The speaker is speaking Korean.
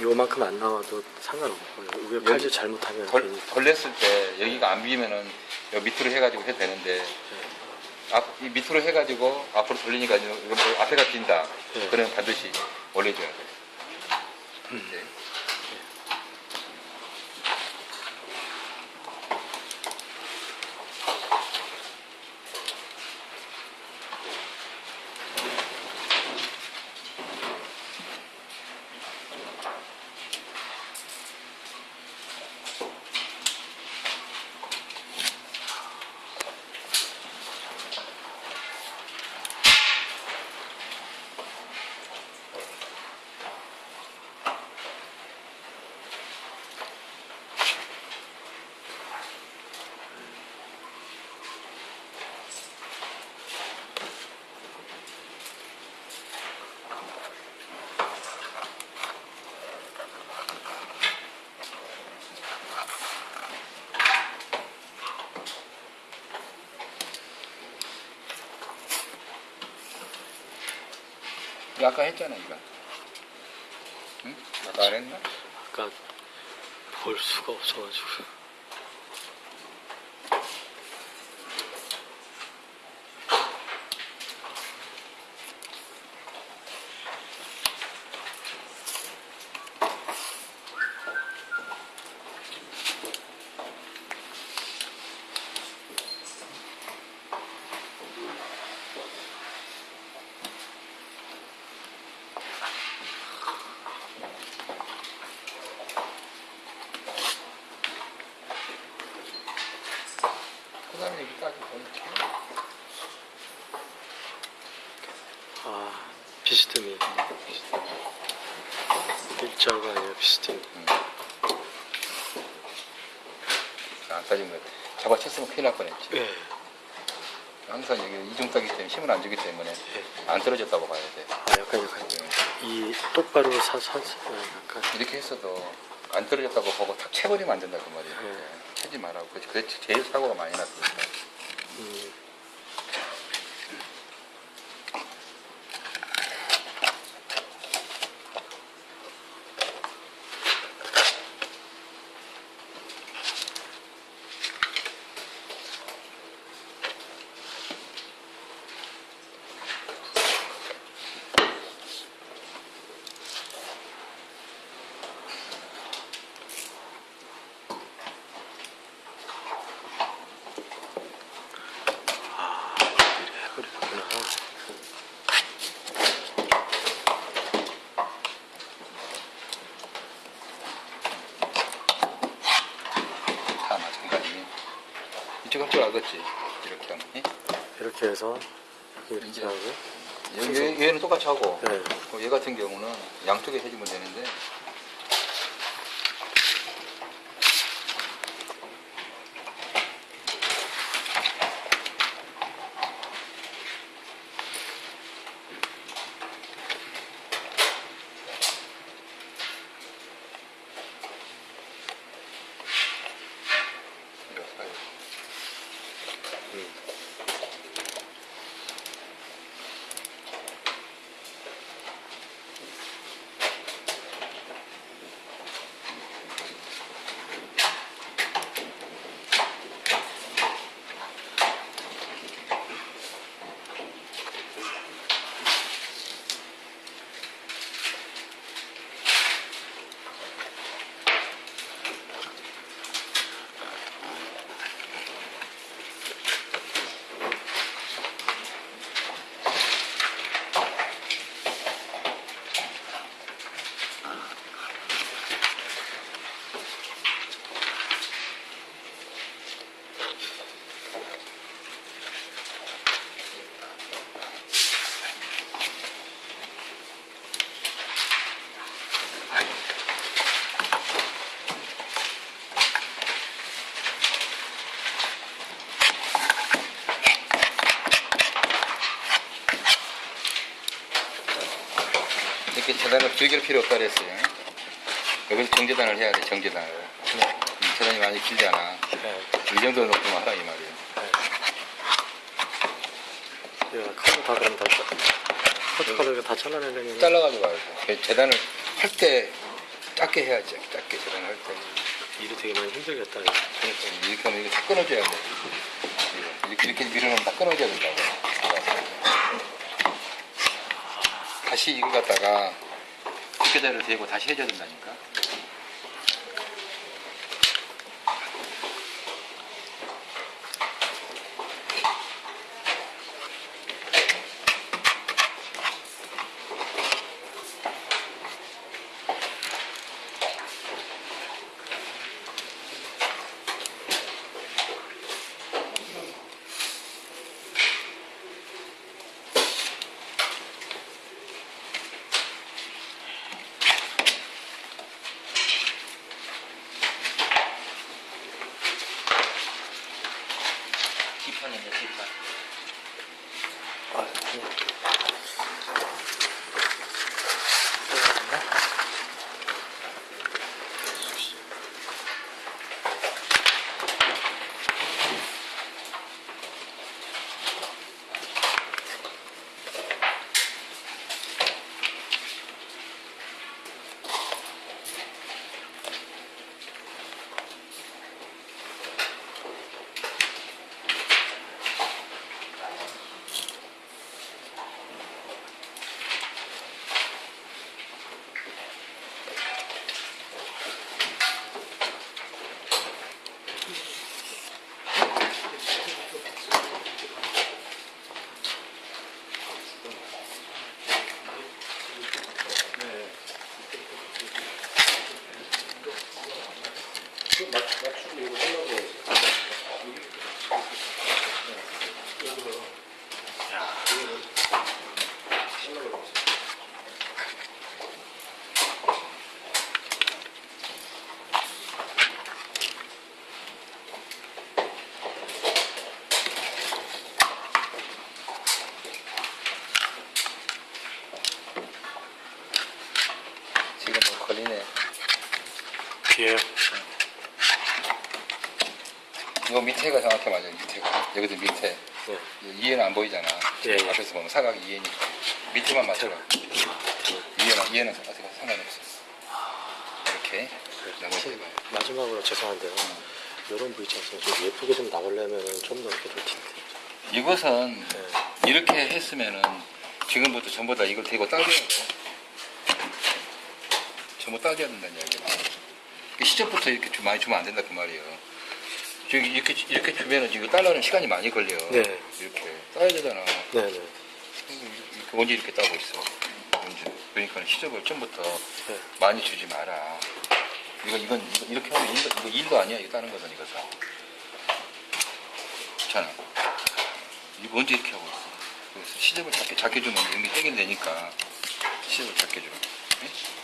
요만큼 안 나와도 상관없고 위에 팔질 잘못하면 덜, 덜 냈을 때 여기가 안 비면은 여기 밑으로 해가지고 해도 되는데 앞, 이 밑으로 해가지고 앞으로 돌리니까 뭐 앞에가 빈다. 네. 그러면 반드시 올려줘야 돼. 이제 아까 했잖아 이거. 응? 아까 안 했나? 아까 볼 수가 없어가지고 이렇게. 아 비스듬히 일자가 아니라 비스듬히 안 따진 거 잡아챘으면 큰일 날 뻔했지. 예 항상 여기 이중 따기 때문에 힘을 안 주기 때문에 예. 안 떨어졌다고 봐야 돼. 아 약간 약간 이 똑바로 사서 약간 이렇게 했어도 안 떨어졌다고 보고 탁 채버리면 안 된다 그 말이야. 네. 채지 말라고. 그게 그게 제일 사고가 많이 났으니 까. 음, 그렇구나 다 마찬가지. 이쪽 한쪽 알겠지? 이렇게 하면. 예? 이렇게 해서 이렇게 이제 하고 얘, 얘, 얘는 똑같이 하고 네. 어, 얘 같은 경우는 양쪽에 해주면 되는데 계단을 즐길 필요 없다 그랬어요. 여기서 정제단을 해야 돼, 정제단을. 네. 음, 계단이 많이 길지 않아. 네. 이 정도 높으면 하라, 이 말이에요. 네. 카드 다 그럼 다, 커트카드를 다 잘라내는 게. 잘라가지고 말고. 그 재단을 할 때 작게 해야지, 작게 재단을 할 때. 일이 되게 많이 힘들겠다. 이렇게 하면 이거 다 끊어줘야 돼. 이렇게, 이렇게 밀어놓으면 다 끊어줘야 된다고. 다시 이거 갖다가 집게대를 대고 다시 해줘야 된다니까. 비에요. 이거 밑에가 정확히 맞아요. 밑에가. 여기도 밑에. 네. 이해는 안 보이잖아. 예, 예. 앞에서 보면 사각이 이해니까. 밑에만 맞춰라. 이해는, 이해는 상관이 없어. 이렇게. 혹시 넘어져봐요. 마지막으로 죄송한데요. 이런 V 차선 좀 예쁘게 좀 나오려면 좀 더 이렇게 좀 텐데. 이것은 네. 이렇게 했으면은 지금부터 전부 다 이걸 대고 따져야 돼. 전부 따져야 된다는 이야기야. 시작부터 이렇게 주- 많이 주면 안 된다 그 말이에요. 지금 이렇게 이렇게 주면은 지금 딸라는 시간이 많이 걸려요. 네. 이렇게 따야 되잖아. 네 네. 이렇게 언제 이렇게 따고 있어? 그러니까 시접을 처음부터 네. 많이 주지 마라. 이건 이건 이거 이렇게 하면 일도, 이거 일도 아니야. 이거 따는 거든 이거서. 괜찮아. 이거 언제 이렇게 하고 있어? 그래서 시접을 작게 작게 주면 이미 해결되니까 시접을 작게 줘. 네? 네. 네.